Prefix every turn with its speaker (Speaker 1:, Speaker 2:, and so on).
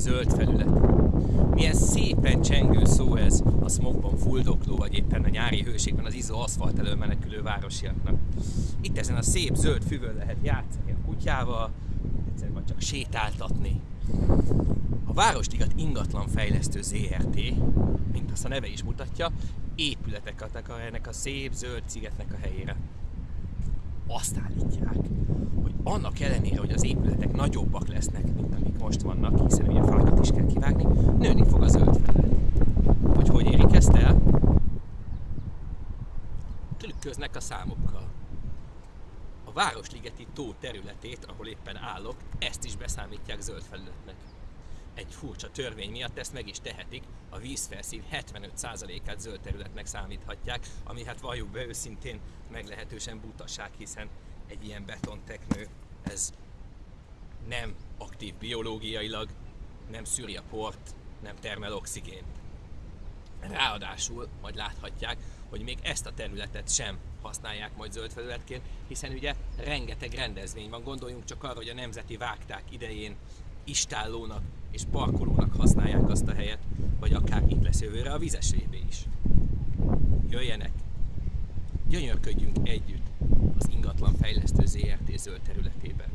Speaker 1: Zöld felület. Milyen szépen csengő szó ez a smogban fuldokló, vagy éppen a nyári hőségben az izzó aszfalt elől menekülő városiaknak. Itt ezen a szép zöld füvön lehet játszani a kutyával, egyszer vagy csak sétáltatni. A Városligat ingatlan fejlesztő ZRT, mint azt a neve is mutatja, épületeket akar ennek a szép zöld szigetnek a helyére. Azt állítják, annak ellenére, hogy az épületek nagyobbak lesznek, mint amik most vannak, hiszen ugye fákat is kell kivágni, nőni fog a zöld felület. Hogy hogy érik ezt el? Trükköznek a számokkal. A Városligeti tó területét, ahol éppen állok, ezt is beszámítják zöld felületnek. Egy furcsa törvény miatt ezt meg is tehetik, a vízfelszín 75%-át zöld területnek számíthatják, ami hát valljuk be őszintén meglehetősen butaság, hiszen egy ilyen betonteknő, ez nem aktív biológiailag, nem szűri a port, nem termel oxigént. Ráadásul, majd láthatják, hogy még ezt a területet sem használják majd zöld felületként, hiszen ugye rengeteg rendezvény van, gondoljunk csak arra, hogy a nemzeti vágták idején istállónak és parkolónak használják azt a helyet, vagy akár itt lesz jövőre a vizes is. Jöjjenek! Gyönyörködjünk fejlesztő ZRT zöld területében.